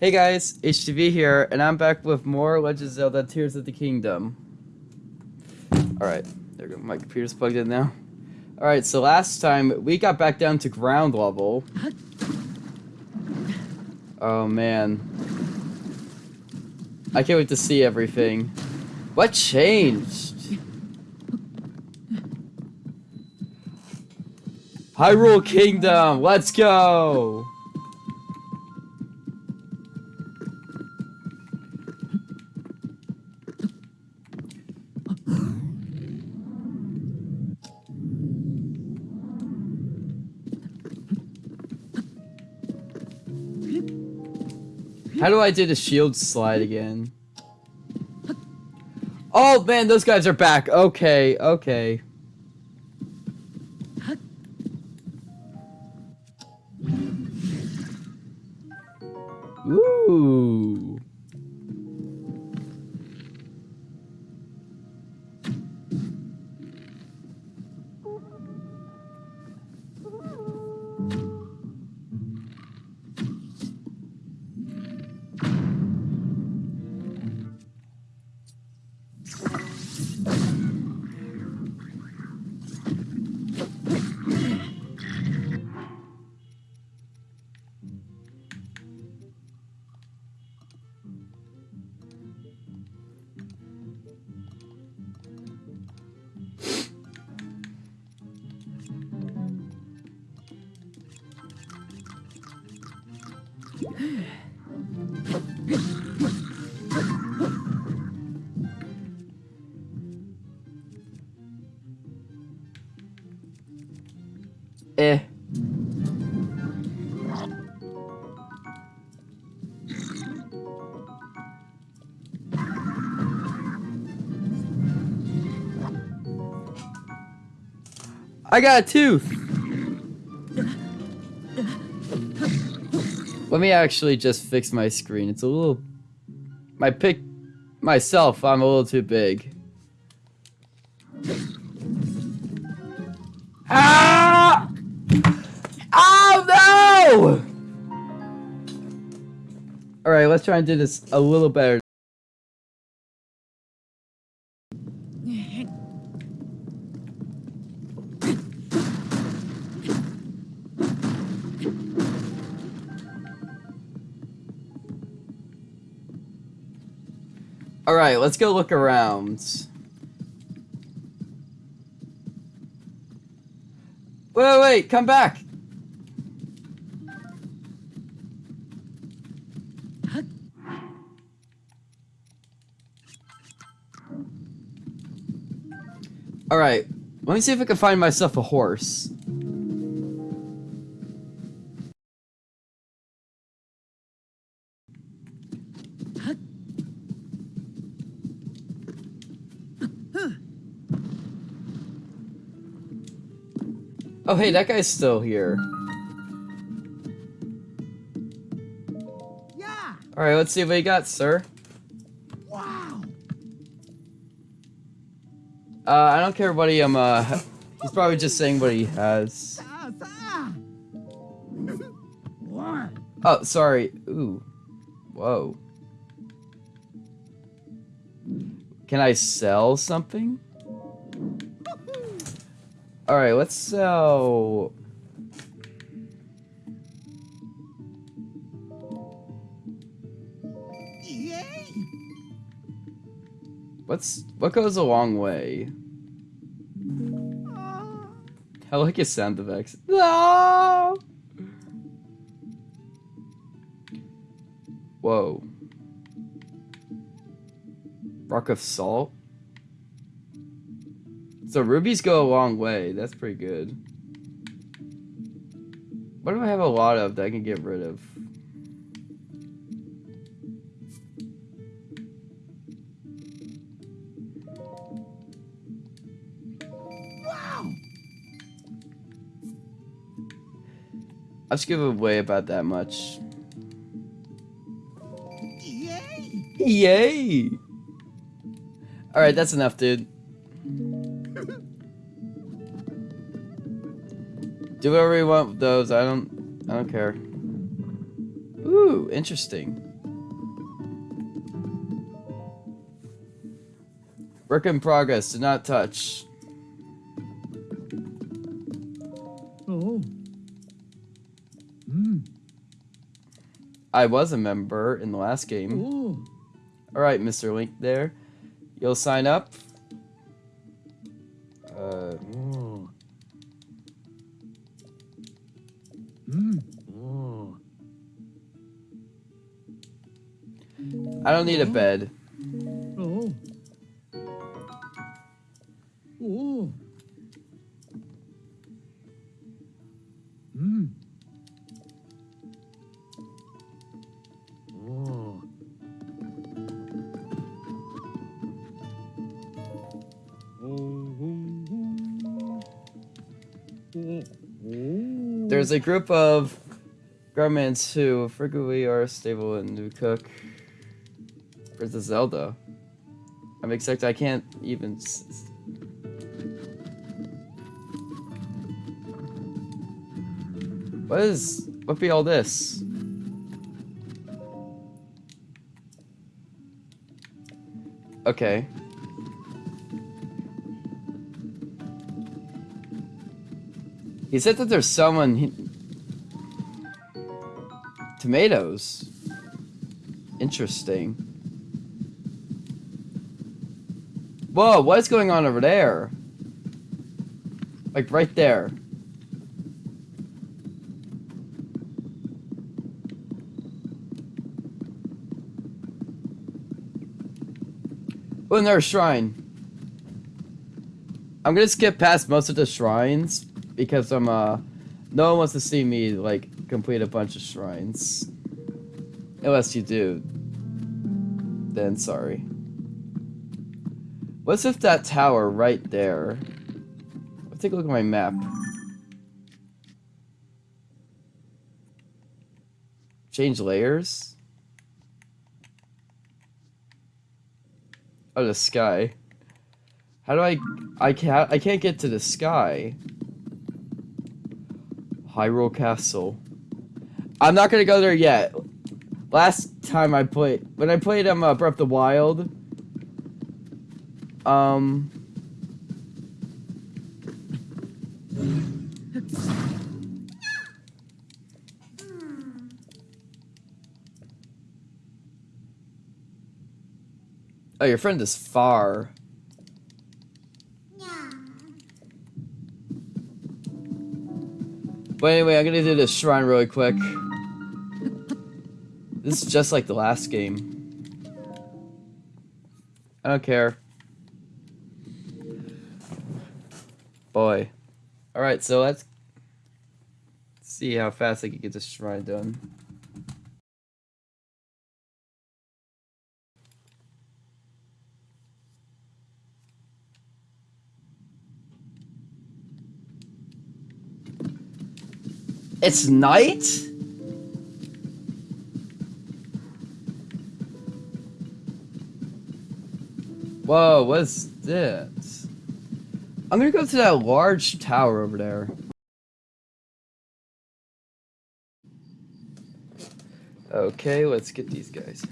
Hey guys, HTV here, and I'm back with more Legend of Zelda Tears of the Kingdom. Alright, there we go. My computer's plugged in now. Alright, so last time we got back down to ground level. Oh man. I can't wait to see everything. What changed? Hyrule Kingdom, let's go! How do I do the shield slide again? Oh man, those guys are back. Okay, okay. Eh. I got a tooth. Let me actually just fix my screen. It's a little... My pic... Myself, I'm a little too big. Try and do this a little better. Alright, let's go look around. Wait, wait, wait, come back! Let me see if I can find myself a horse. Oh, hey, that guy's still here. Yeah. All right, let's see what you got, sir. Uh, I don't care what he um uh. He's probably just saying what he has. Oh, sorry. Ooh. Whoa. Can I sell something? All right, let's sell. What's what goes a long way? Ah. I like his sound effects. No. Whoa. Rock of salt. So rubies go a long way. That's pretty good. What do I have a lot of that I can get rid of? I'll just give away about that much. Yay! Yay! Alright, that's enough, dude. Do whatever you want with those. I don't I don't care. Ooh, interesting. Work in progress, do not touch. I was a member in the last game. Oh. All right, Mr. Link there. You'll sign up. Uh. Oh. I don't need a bed. There's a group of garments who frequently are stable in New Cook. Where's the Zelda? I'm excited. I can't even. What is. What be all this? Okay. He said that there's someone. He... Tomatoes. Interesting. Whoa, what is going on over there? Like right there. Oh, another shrine. I'm gonna skip past most of the shrines because I'm uh no one wants to see me like complete a bunch of shrines. Unless you do. Then sorry. What's with that tower right there? Let's take a look at my map. Change layers? Oh, the sky. How do I... I can't, I can't get to the sky. Hyrule Castle. I'm not gonna go there yet. Last time I played... When I played um, uh, Breath of the Wild... Um... Oh, your friend is far. But anyway, I'm gonna do this shrine really quick. This is just like the last game. I don't care. Boy. Alright, so let's see how fast I can get this shrine done. It's night? Whoa, what's this? I'm gonna go to that large tower over there. Okay, let's get these guys.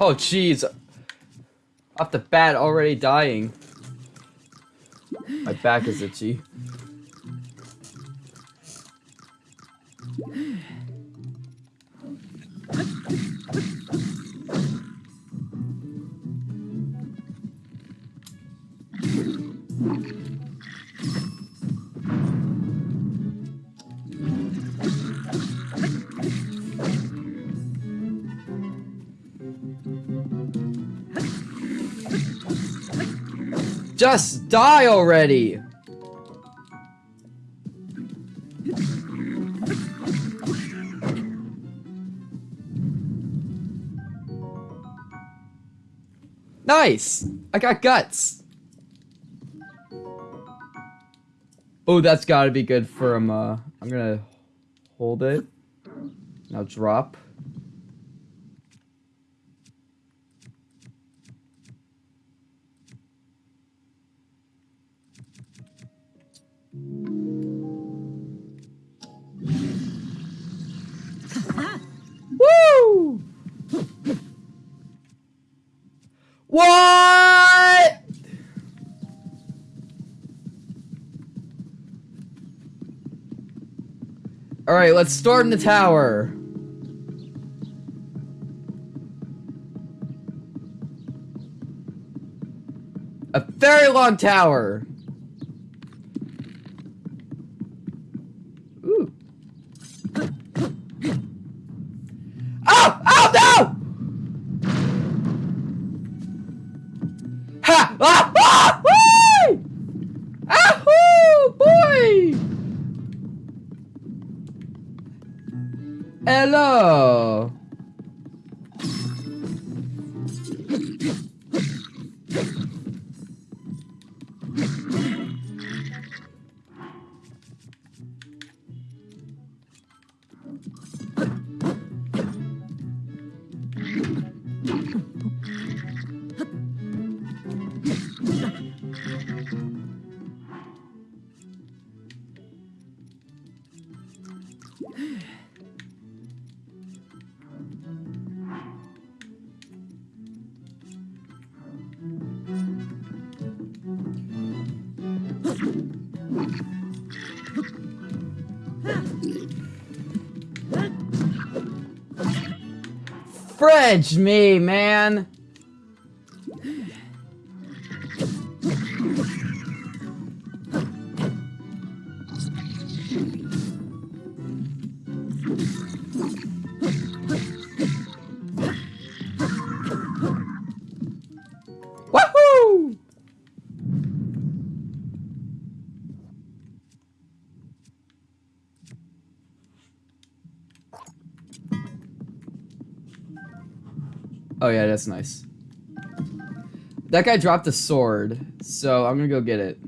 Oh, jeez. Off the bat, already dying. My back is itchy. Just die already! Nice! I got guts! Oh, that's gotta be good for him, uh, I'm gonna hold it. Now drop. What? All right, let's storm the tower. A very long tower. Hello. Fridge me, man. That's nice. That guy dropped a sword, so I'm gonna go get it.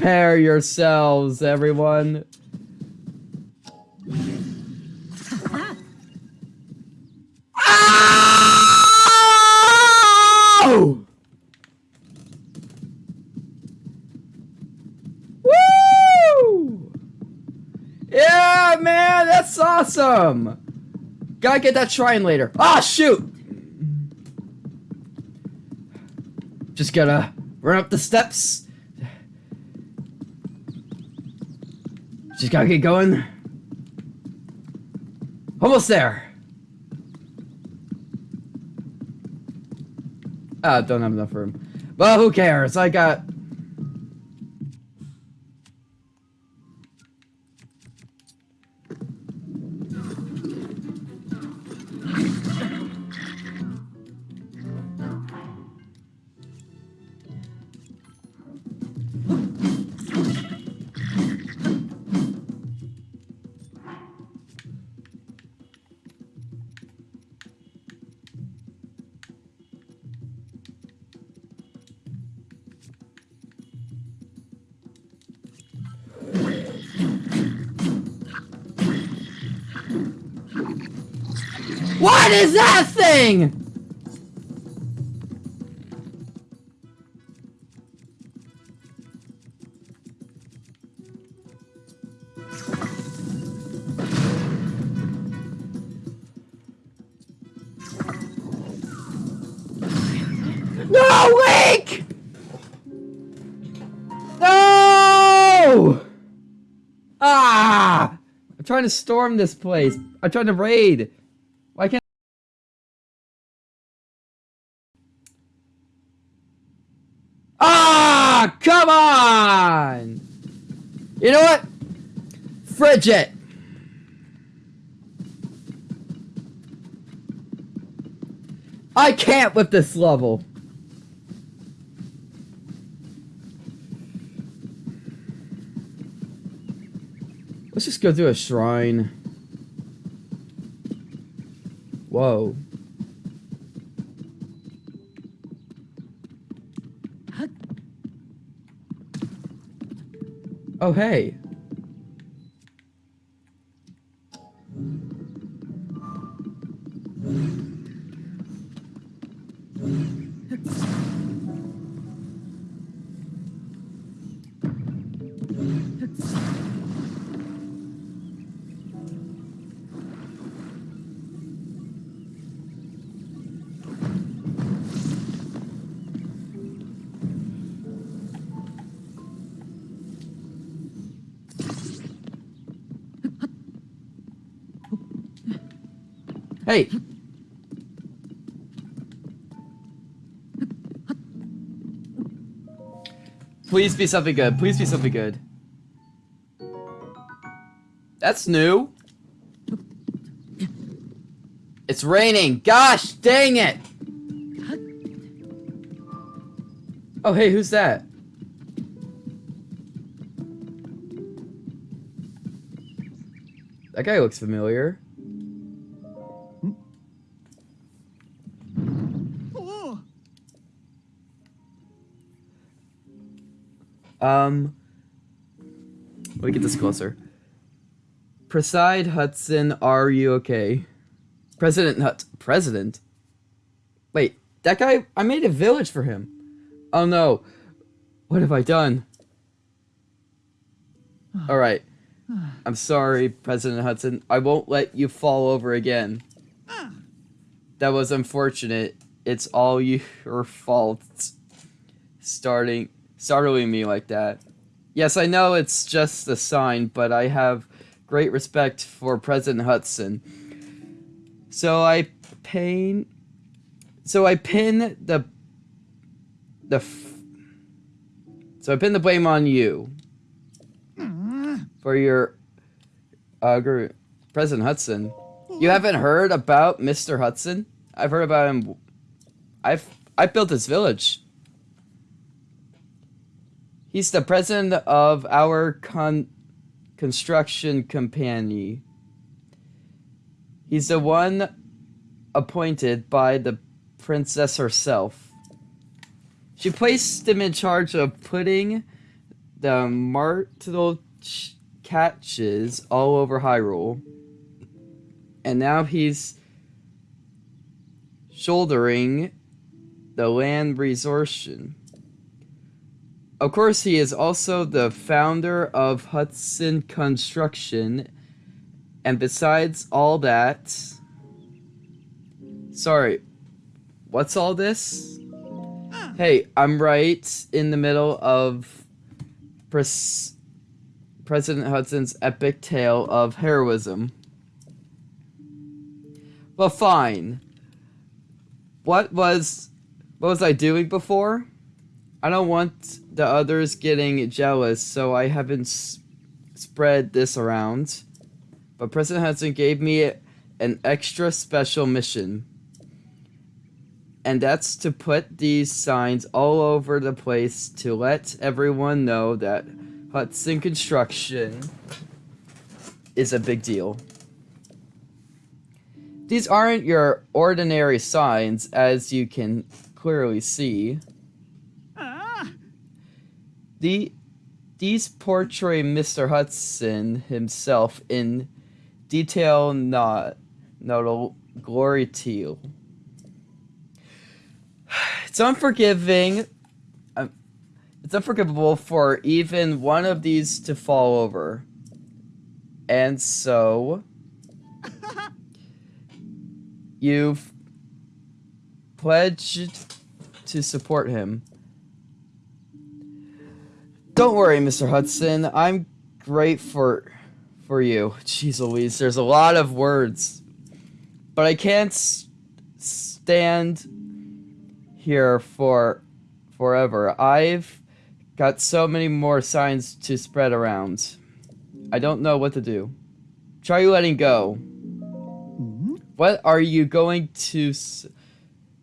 Prepare yourselves, everyone. Ow! Woo! Yeah, man, that's awesome. Gotta get that shrine later. Ah, shoot! Just gotta run up the steps. Just gotta get going. Almost there. Ah, don't have enough room. But who cares? I got. Thing? No, Link! No! Ah! I'm trying to storm this place. I'm trying to raid. Why can't Ah, come on! You know what? Frigid. I can't with this level. Let's just go through a shrine. Whoa. Oh, hey. Hey. Please be something good. Please be something good. That's new. It's raining. Gosh, dang it. Oh, hey, who's that? That guy looks familiar. Um, let me get this closer. Preside Hudson, are you okay? President Hut, President. Wait, that guy. I made a village for him. Oh no, what have I done? All right, I'm sorry, President Hudson. I won't let you fall over again. That was unfortunate. It's all your fault. Starting startling me like that. Yes, I know it's just a sign, but I have great respect for President Hudson. So I pain so I pin the the f- so I pin the blame on you for your uh President Hudson. You haven't heard about Mr. Hudson? I've heard about him. I've I built this village. He's the president of our con- construction company. He's the one appointed by the princess herself. She placed him in charge of putting the martel ch- catches all over Hyrule. And now he's shouldering the land resortion. Of course, he is also the founder of Hudson Construction. And besides all that. Sorry, what's all this? Hey, I'm right in the middle of Pres- President Hudson's epic tale of heroism. Well, fine. What was. What was I doing before? I don't want the others getting jealous, so I haven't spread this around. But President Hudson gave me an extra special mission. And that's to put these signs all over the place to let everyone know that Hudson Construction is a big deal. These aren't your ordinary signs, as you can clearly see. The these portray Mr. Hudson himself in detail not notable glory to you. It's unforgiving. um, It's unforgivable for even one of these to fall over. And so you've pledged to support him. Don't worry, Mr. Hudson. I'm great for for you. Jeez Louise, there's a lot of words. But I can't s- stand here for forever. I've got so many more signs to spread around. I don't know what to do. Try letting go. Mhm. What are you going to s-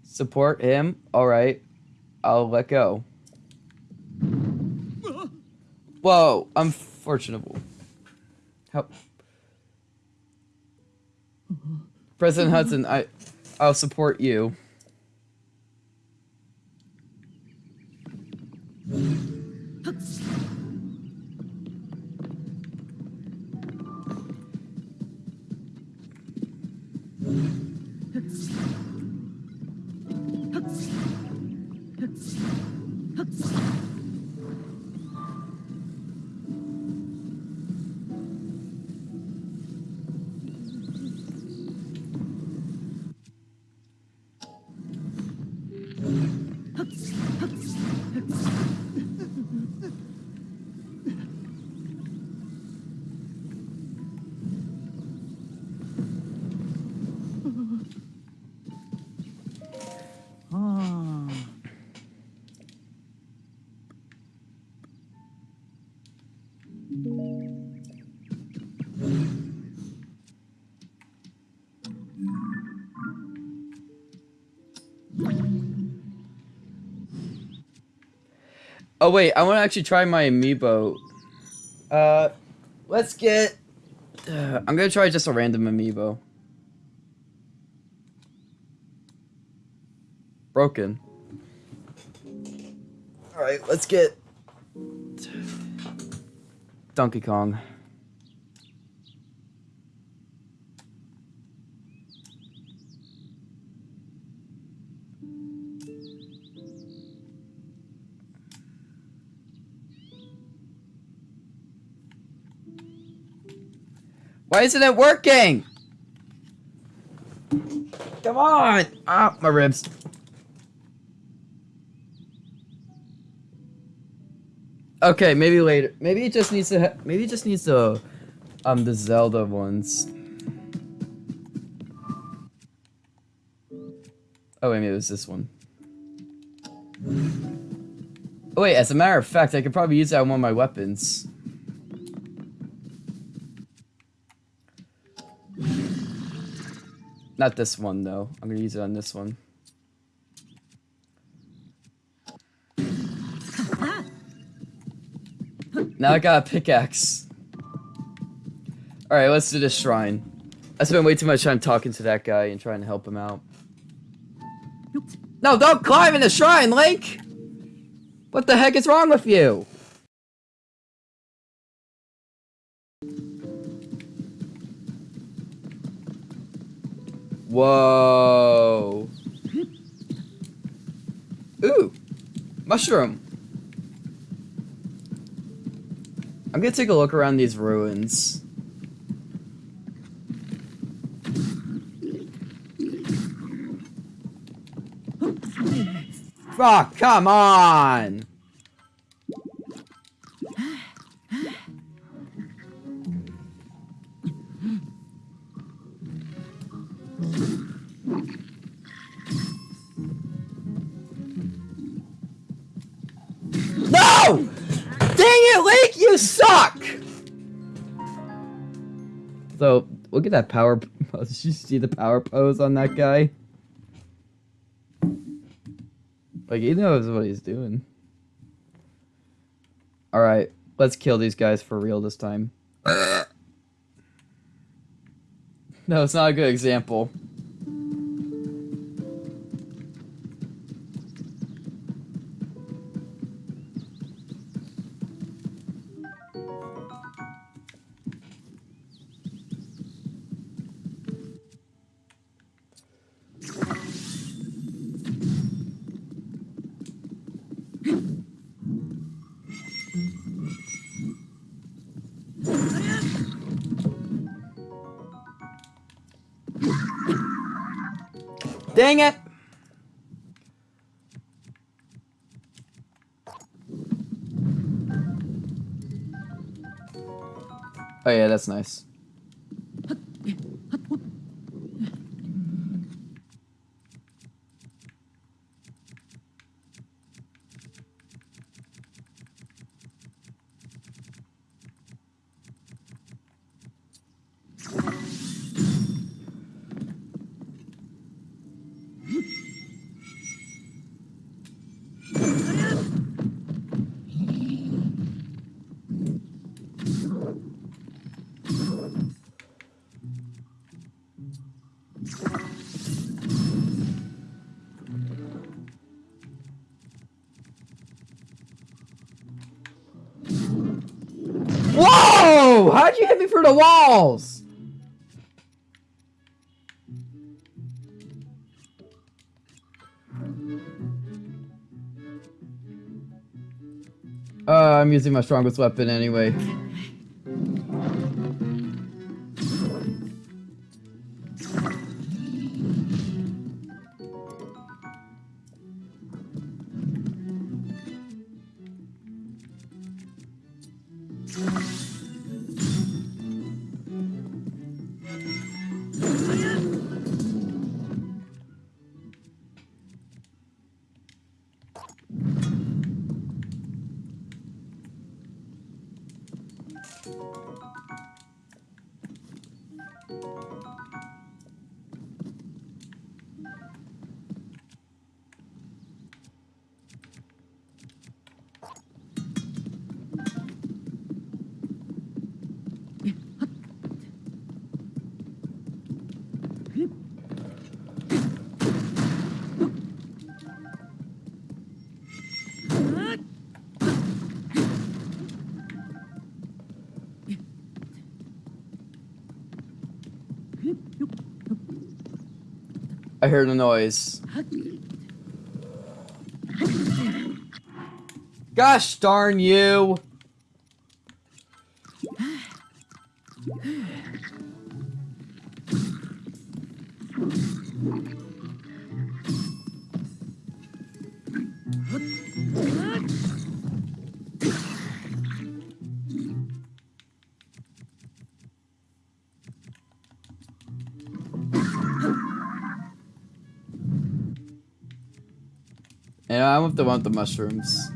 support him? All right. I'll let go. Whoa, unfortunate. Help. President Hudson, I, I'll support you. Oh wait, I want to actually try my amiibo. Uh, let's get. Uh, I'm gonna try just a random amiibo. Broken. All right, let's get Donkey Kong. Why isn't it working? Come on! Ah, my ribs. Okay, maybe later. Maybe it just needs to. Maybe it just needs to. Um, the Zelda ones. Oh wait, maybe it was this one. Oh wait, as a matter of fact, I could probably use that on one of my weapons. Not this one though. I'm gonna use it on this one. Now I got a pickaxe. Alright, let's do this shrine. I spent way too much time talking to that guy and trying to help him out. No, don't climb in the shrine, Link! What the heck is wrong with you? Whoa. Ooh. Mushroom. I'm gonna take a look around these ruins. Oh, come on! Look at that power. pose. Did you see the power pose on that guy? Like, he knows what he's doing. Alright, let's kill these guys for real this time. no, it's not a good example. Oh yeah, that's nice. How'd you hit me through the walls? Uh, I'm using my strongest weapon anyway. I heard a noise. Gosh darn you! And I want the one with the mushrooms.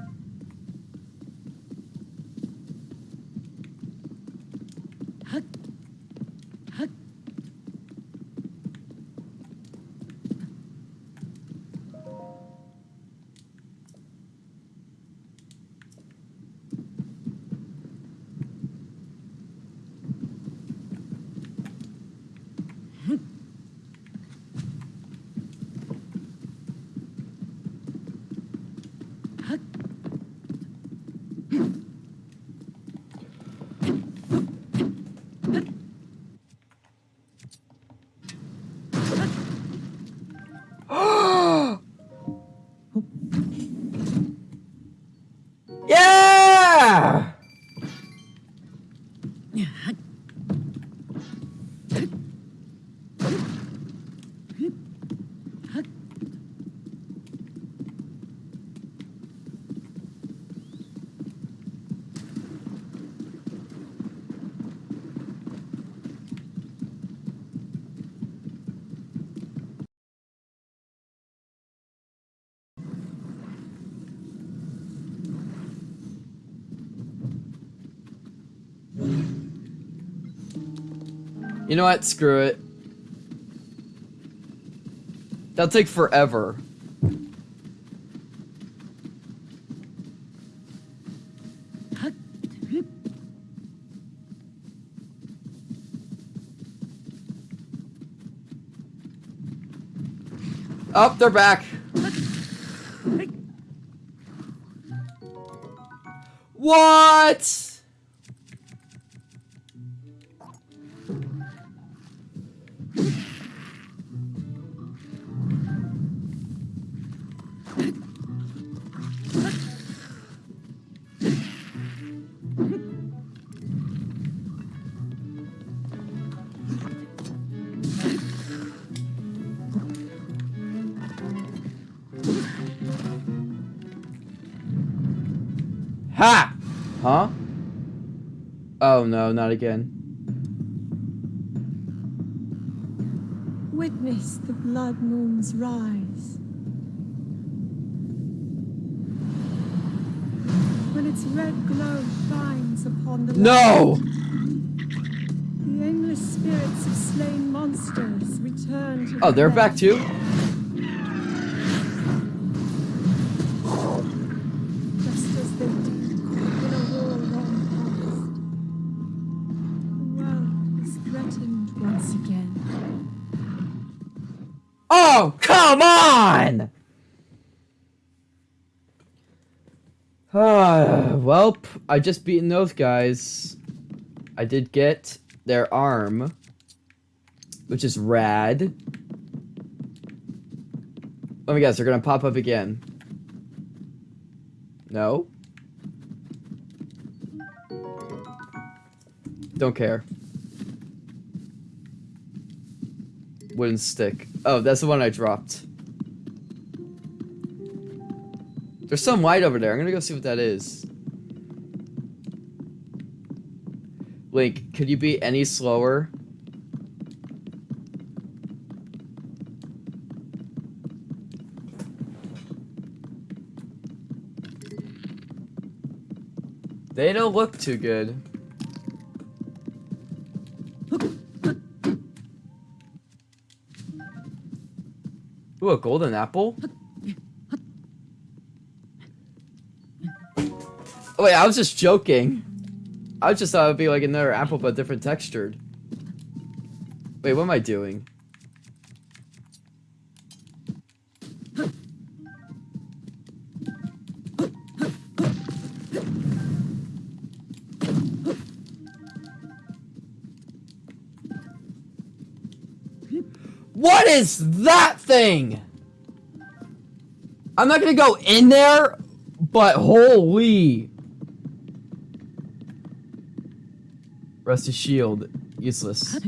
You know what? Screw it. That'll take forever. Up, oh, they're back. What? Oh no, not again. Witness the blood moon's rise. When its red glow shines upon the No! the aimless spirits of slain monsters return to Oh, they're back too? Nope, I just beaten those guys. I did get their arm, which is rad. Let me guess, they're gonna pop up again. No? Don't care. Wooden stick. Oh, that's the one I dropped. There's some light over there. I'm gonna go see what that is. Link, could you be any slower? They don't look too good. Ooh, a golden apple? Oh, wait, I was just joking. I just thought it would be like another apple but different textured. Wait, what am I doing? What is that thing? I'm not gonna go in there, but holy. Rusty shield. Useless.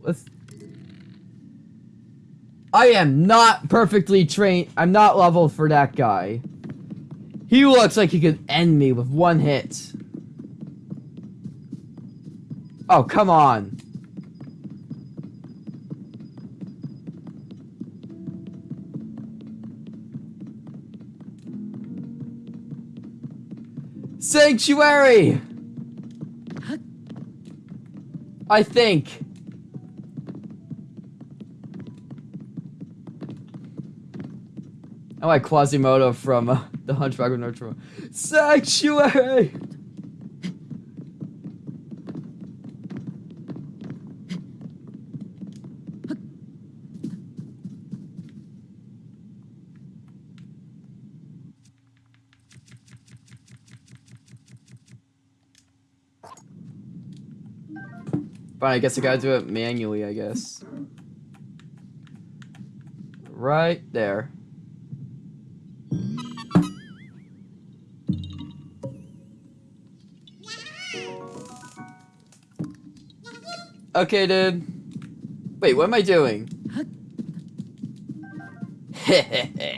Let's... I am not perfectly trained. I'm not leveled for that guy. He looks like he could end me with one hit. Oh, come on. Sanctuary! I think. I like Quasimodo from uh, The Hunchback of Notre Dame. Sanctuary! Fine, I guess I gotta do it manually, I guess. Right there. Okay, dude. Wait, what am I doing?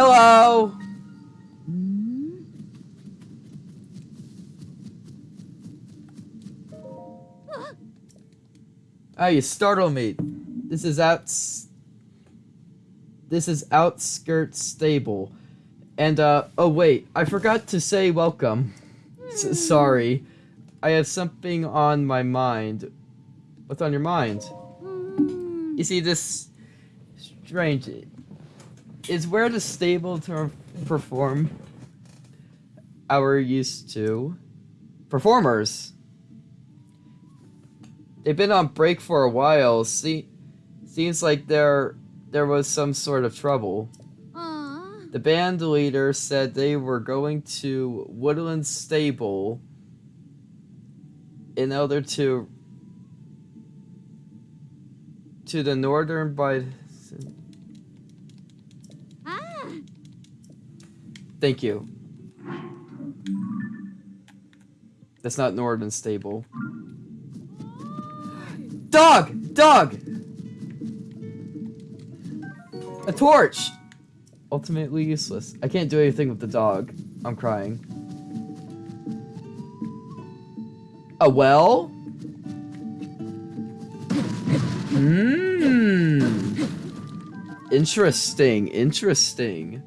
Hello. Oh, you startle me. This is outs. This is outskirts stable, and uh. Oh wait, I forgot to say welcome. S- sorry, I have something on my mind. What's on your mind? You see, this strange is where the stable to perform our used to performers. They've been on break for a while. See, seems like there there was some sort of trouble. Aw. The band leader said they were going to Woodland Stable in order to to the northern by Thank you. That's not Northern Stable. Dog! Dog! A torch! Ultimately useless. I can't do anything with the dog. I'm crying. A well? Mmm. Interesting, interesting.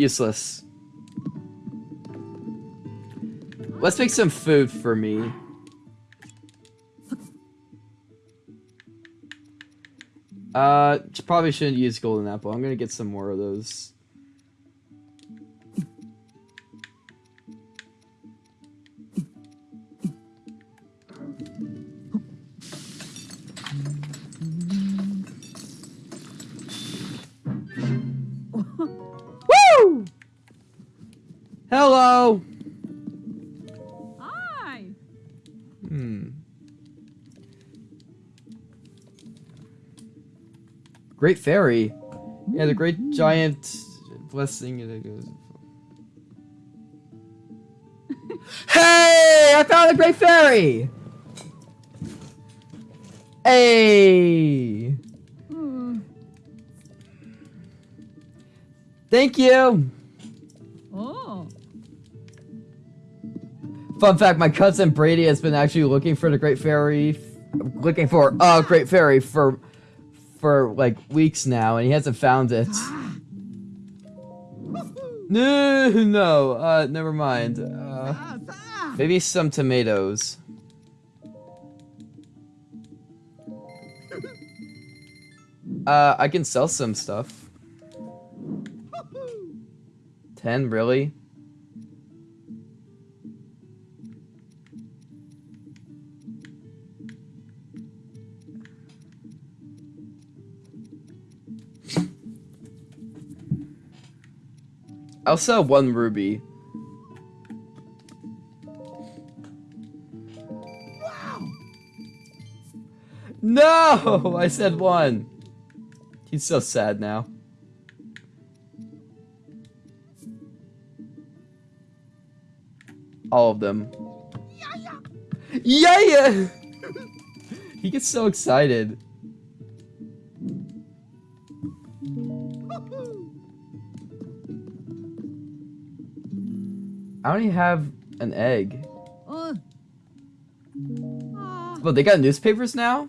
Useless. Let's make some food for me. Uh, probably shouldn't use golden apple. I'm gonna get some more of those. Great fairy. Yeah, the great giant blessing that goes. hey! I found a great fairy! Hey! Hmm. Thank you! Oh. Fun fact, my cousin Brady has been actually looking for the Great Fairy, looking for a Great Fairy for, for like weeks now, and he hasn't found it. No, no, uh, never mind. Uh, maybe some tomatoes. Uh, I can sell some stuff. Ten, really? I'll sell one ruby. Wow. No! I said one. He's so sad now. All of them. Yeah, yeah! he gets so excited. I only have an egg. Ah. Well, they got newspapers now?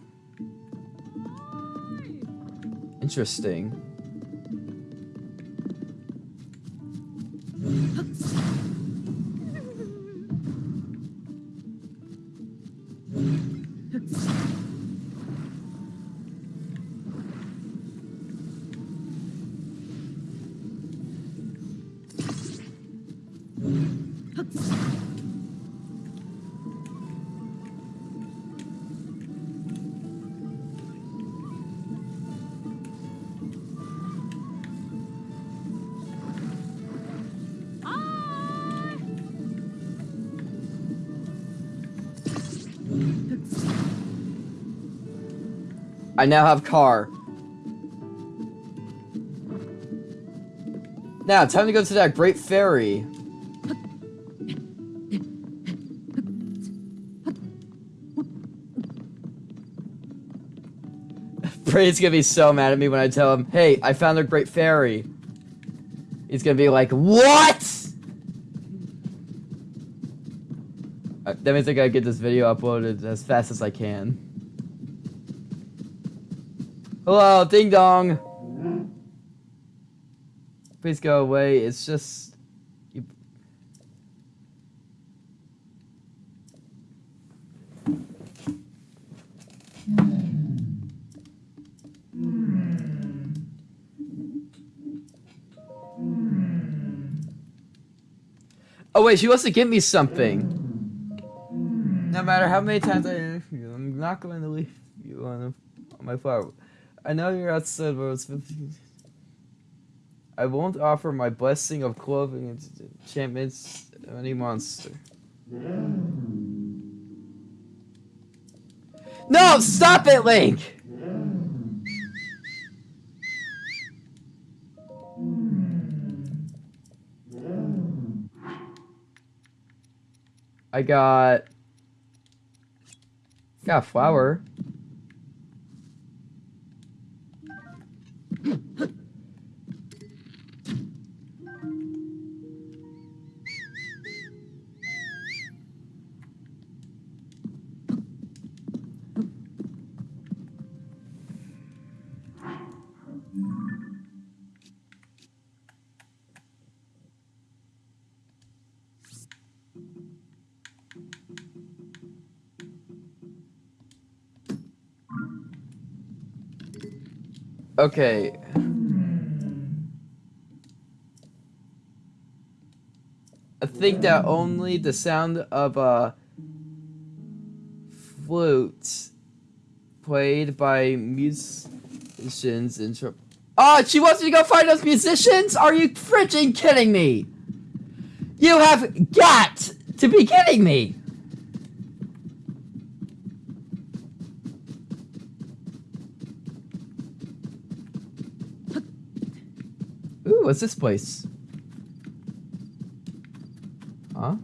Interesting. I now have car. Now, time to go to that great ferry. Brady's gonna be so mad at me when I tell him, hey, I found a great ferry. He's gonna be like, what? Uh, That means I gotta get this video uploaded as fast as I can. Hello, ding dong. Please go away. It's just. You... Oh wait, she wants to give me something. No matter how many times I I'm not going to leave you on my flower. I know you're outside, but it's 15. I won't offer my blessing of clothing and enchantments to any monster. No, stop it, Link! I got got a Okay. I think that only the sound of a flute played by musicians in tr- Oh, she wants me to go find those musicians? Are you freaking kidding me? You have got to be kidding me! Ooh, what's this place? Huh?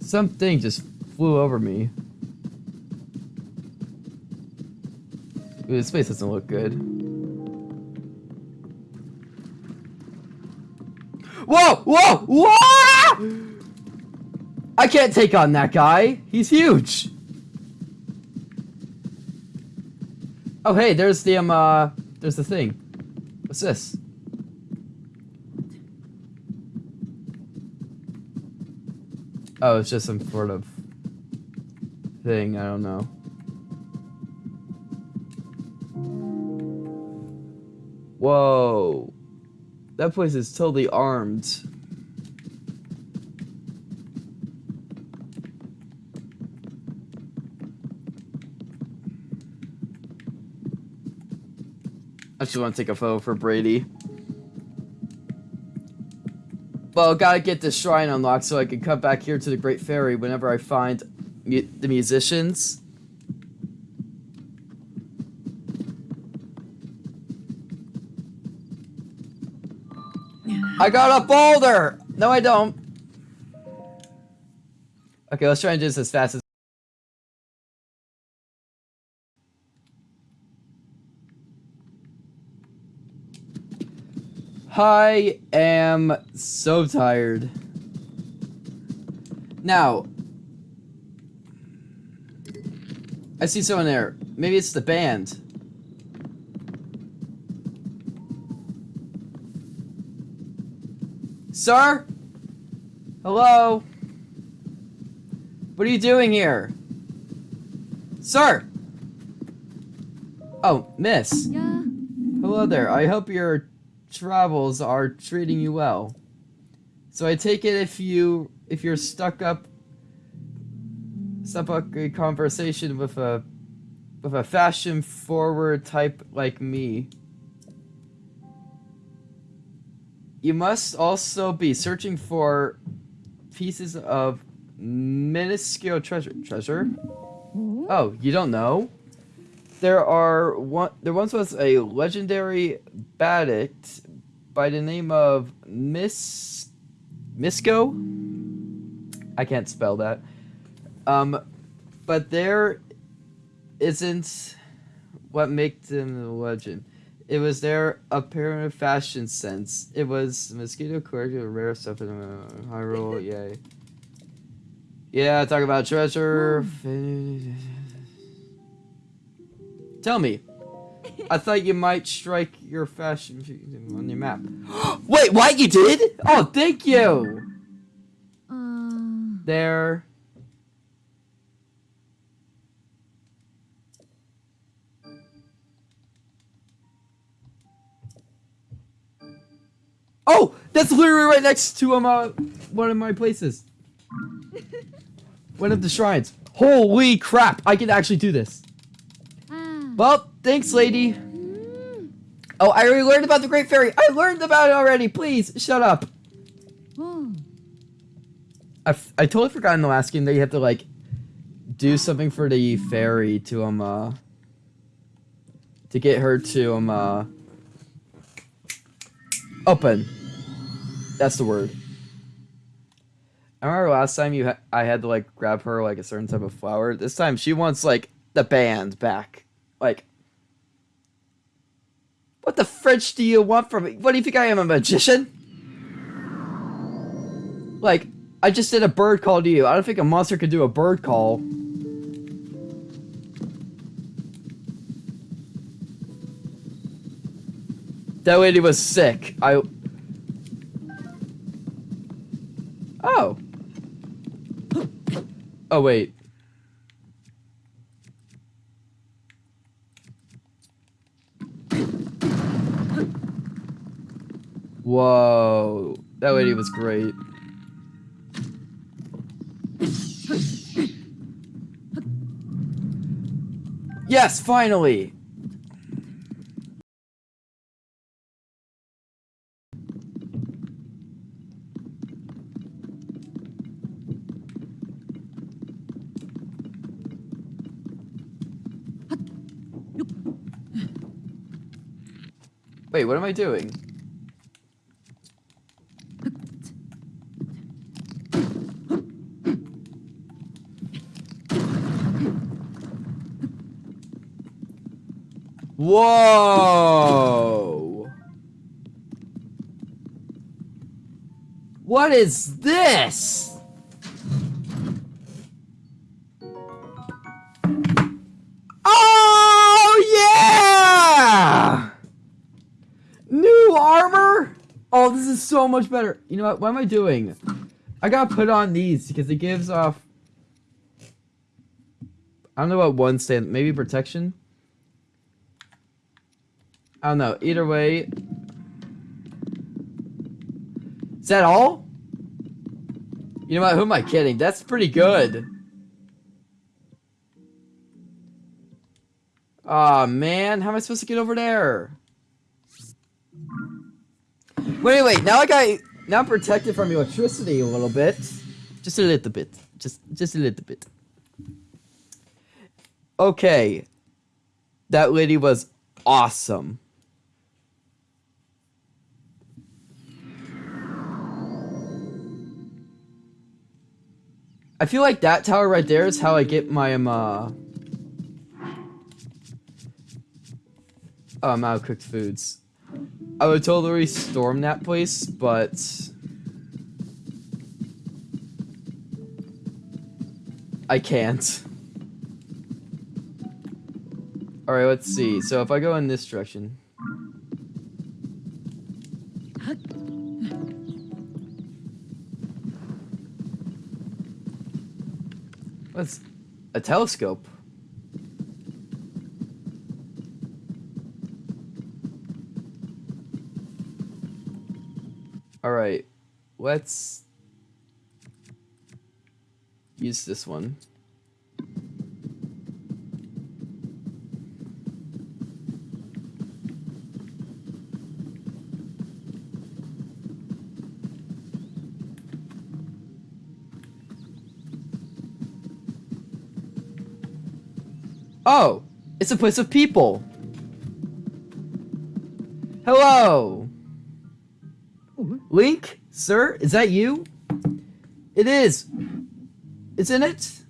Something just flew over me. Ooh, this place doesn't look good. Whoa! Whoa! Whoa! I can't take on that guy. He's huge. Oh, hey, there's the, um, uh, there's the thing. What's this? Oh, it's just some sort of thing. I don't know. Whoa. That place is totally armed. Just want to take a photo for Brady. Well, gotta get this shrine unlocked so I can come back here to the Great Fairy whenever I find mu the musicians. I got a boulder! No, I don't. Okay, let's try and do this as fast as I am so tired. Now, I see someone there. Maybe it's the band. Sir? Hello? What are you doing here? Sir! Oh, miss. Yeah. Hello there. I hope your travels are treating you well. So I take it if you if you're stuck up stuck up a conversation with a with a fashion forward type like me. You must also be searching for pieces of minuscule treasure. Treasure? Mm-hmm. Oh, you don't know? There are one. There once was a legendary Badict by the name of Miss Misko. I can't spell that. Um, but there isn't what makes them a legend. It was their apparent fashion sense. It was mosquito corrected rare stuff in uh, Hyrule. Yay. Yeah, talk about treasure. Tell me. I thought you might strike your fashion on your map. Wait, what? You did? Oh, thank you. Uh, There. Oh, that's literally right next to um, uh, one of my places. one of the shrines. Holy crap! I can actually do this. Well, thanks, lady. Oh, I already learned about the Great Fairy. I learned about it already. Please, shut up. I, I totally forgot in the last game that you have to like do something for the fairy to um uh to get her to um uh open. That's the word. I remember last time you ha- I had to like grab her like a certain type of flower. This time she wants like the band back. Like what the French do you want from me? What do you think I am a magician? Like I just did a bird call to you. I don't think a monster could do a bird call. That lady was sick. I. Oh. Oh, wait. Whoa. That lady was great. Yes, finally! Wait, what am I doing? Whoa! What is this? Oh yeah! New armor? Oh, this is so much better. You know what? What am I doing? I gotta put on these because it gives off. I don't know what one stand. Maybe protection. I don't know. Either way. Is that all? You know what? Who am I kidding? That's pretty good. Aw, oh, man. How am I supposed to get over there? Wait, wait. Now I got... Now I'm protected from electricity a little bit. Just a little bit. Just, just a little bit. Okay. That lady was awesome. I feel like that tower right there is how I get my, um, uh... Um, out cooked foods. I would totally storm that place, but... I can't. Alright, let's see. So if I go in this direction... What's a telescope? Alright, let's use this one. Oh, it's a place of people. Hello. Link, sir, is that you? It is. Isn't it?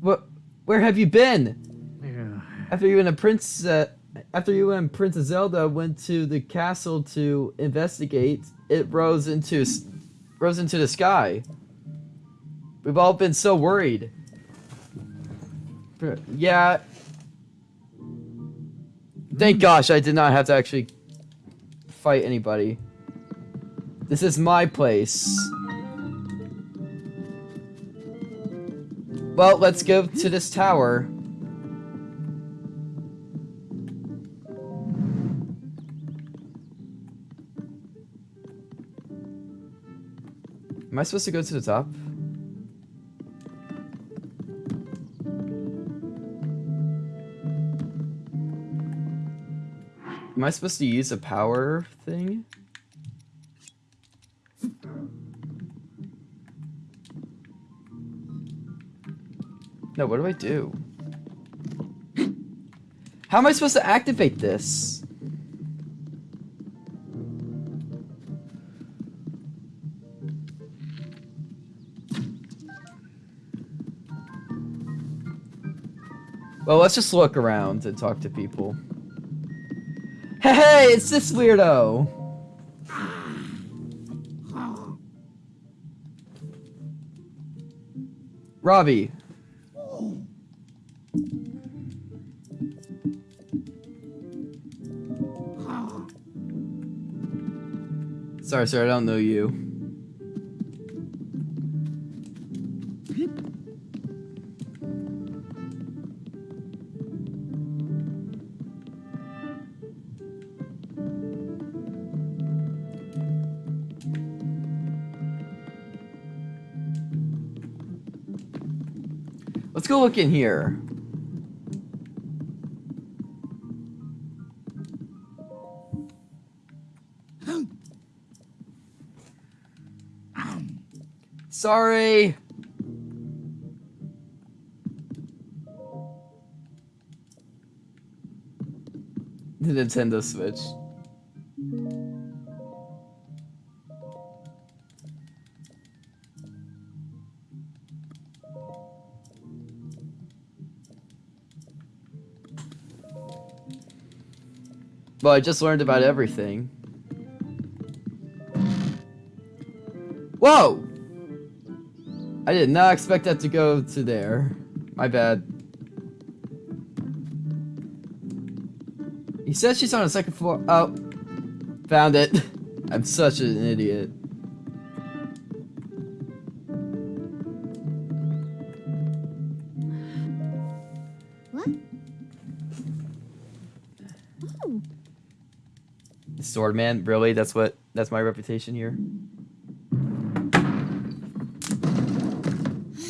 What? Where have you been? After you and a prince, uh, after you and Princess Zelda went to the castle to investigate, it rose into rose into the sky. We've all been so worried. Yeah, Thank gosh I did not have to actually fight anybody. This is my place. Well, let's go to this tower. Am I supposed to go to the top? Am I supposed to use a power thing? No, what do I do? How am I supposed to activate this? Well, let's just look around and talk to people. Hey, it's this weirdo! Robbie. Sorry, sir, I don't know you. In here. Sorry. The Nintendo Switch. I just learned about everything. Whoa! I did not expect that to go to there. My bad. He says she's on the second floor. Oh. Found it. I'm such an idiot. Swordman, really? That's what that's my reputation here.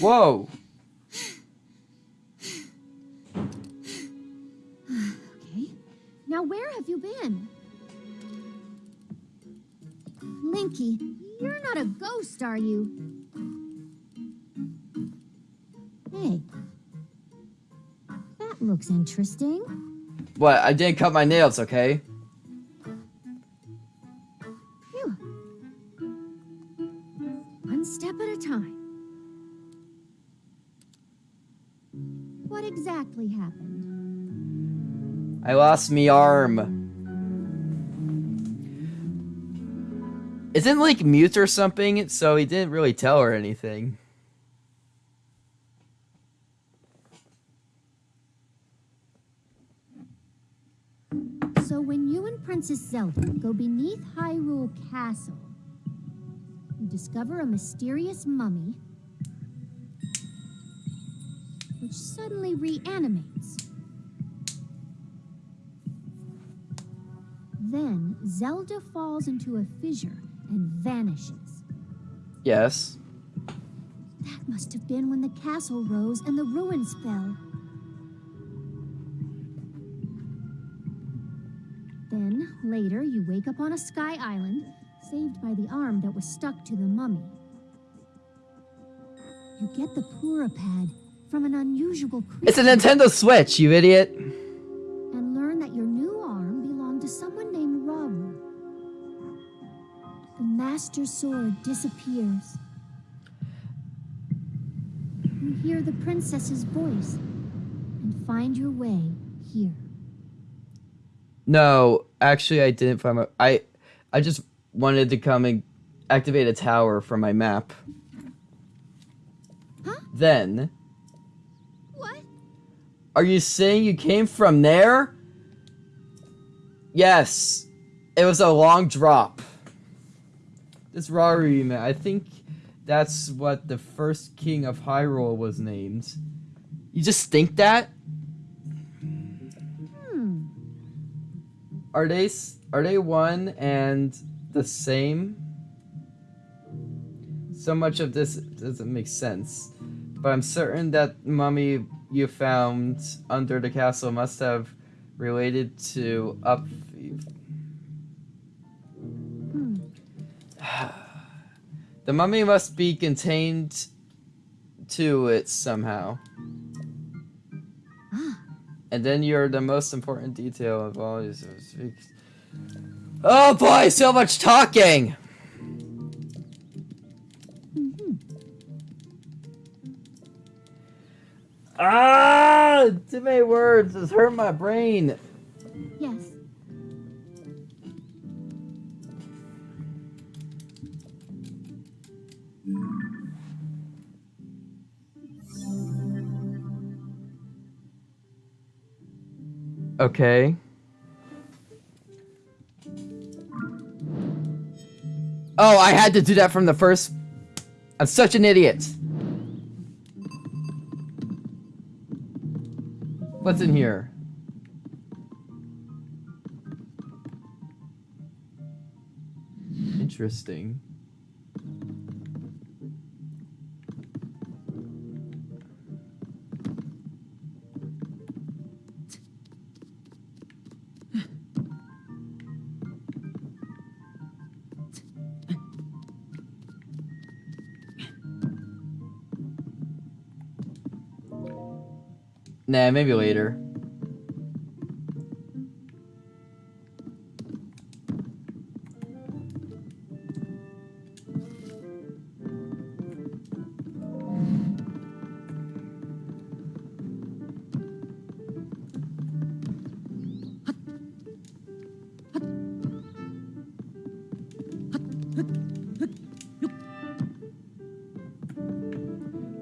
Whoa! okay. Now where have you been? Linky, you're not a ghost, are you? Hey. That looks interesting. What? I didn't cut my nails, okay? Lost me arm. Isn't like mute or something? So he didn't really tell her anything. So when you and Princess Zelda go beneath Hyrule Castle, you discover a mysterious mummy which suddenly reanimates. Then Zelda falls into a fissure and vanishes. Yes. That must have been when the castle rose and the ruins fell. Then, later, you wake up on a sky island, saved by the arm that was stuck to the mummy. You get the Purah Pad from an unusual creature It's a Nintendo Switch, you idiot. Master Sword disappears. You hear the princess's voice and find your way here. No, actually I didn't find my I I just wanted to come and activate a tower from my map. Huh? Then, What? are you saying you came from there? Yes. It was a long drop. This Rauru man, I think that's what the first king of Hyrule was named. You just think that? Hmm. Are they are they one and the same? So much of this doesn't make sense, but I'm certain that mummy you found under the castle must have related to up. The mummy must be contained to it somehow. And then you're the most important detail of all these. Oh boy, so much talking! mhm. Ah! Too many words, it's hurt my brain. Yes. Okay. Oh, I had to do that from the first. I'm such an idiot. What's in here? Interesting. Nah, maybe later.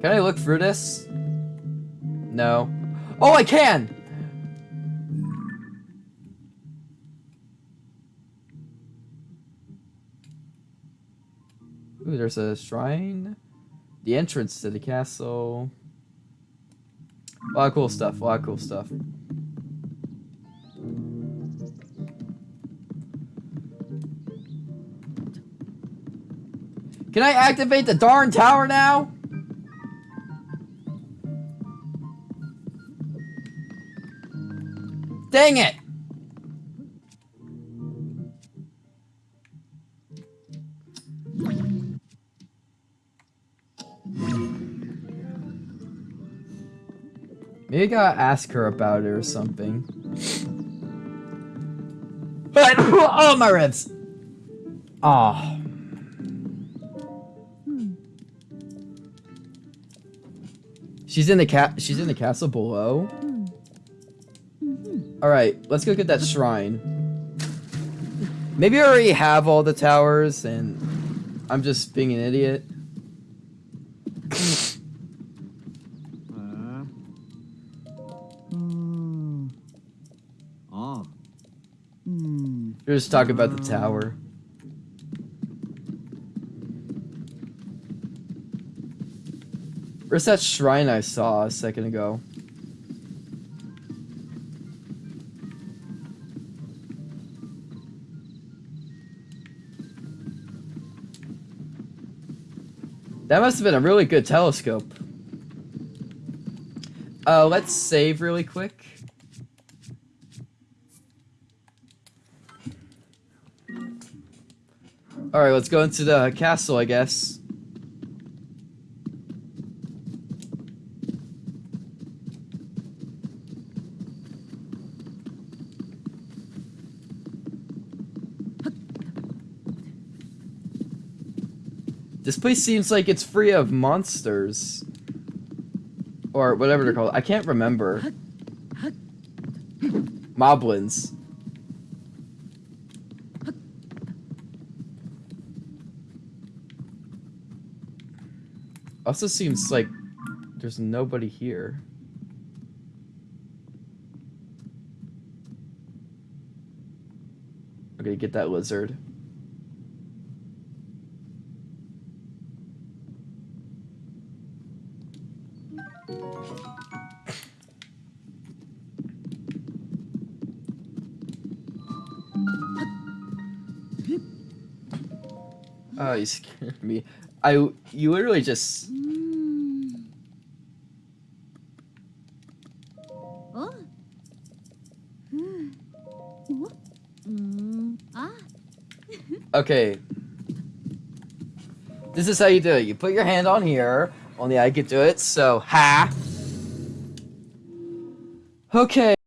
Can I look through this? No. Oh, I can! Ooh, there's a shrine. The entrance to the castle. A lot of cool stuff. A lot of cool stuff. Can I activate the darn tower now? Dang it! Maybe I gotta ask her about it or something. But oh my ribs! Ah. She's in the cat. She's in the castle below. All right, let's go get that shrine. Maybe I already have all the towers, and I'm just being an idiot. We're just talking about the tower. Where's that shrine I saw a second ago? That must have been a really good telescope. Uh, let's save really quick. Alright, let's go into the castle, I guess. This place seems like it's free of monsters. Or whatever they're called. I can't remember. Moblins. Also seems like there's nobody here. Okay, get that lizard. You scared me. I you literally just. Oh. Hmm. What? Mm. Ah. okay. This is how you do it. You put your hand on here. Only I could do it. So ha. Okay.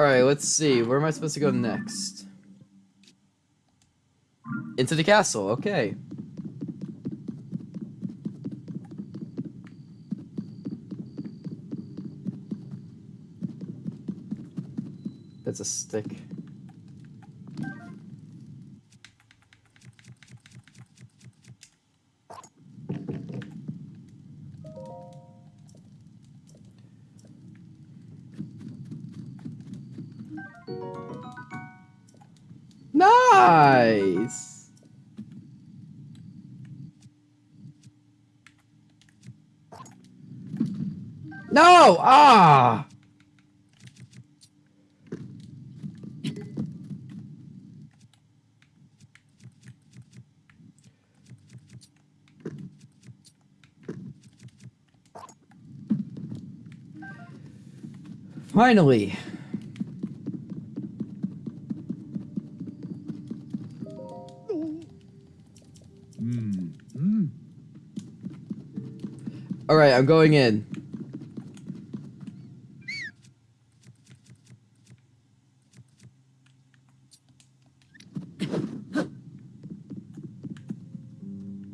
Alright, let's see. Where am I supposed to go next? Into the castle, okay. That's a stick. Finally. Hmm. Alright, I'm going in.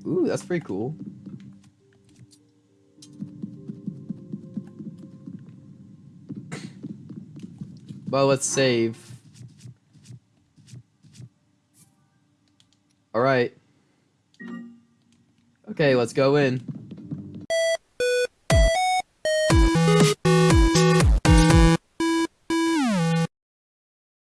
Ooh, that's pretty cool. Well, let's save. All right. Okay, let's go in.